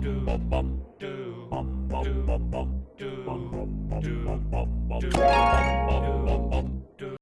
bum bum bum bum. Do do do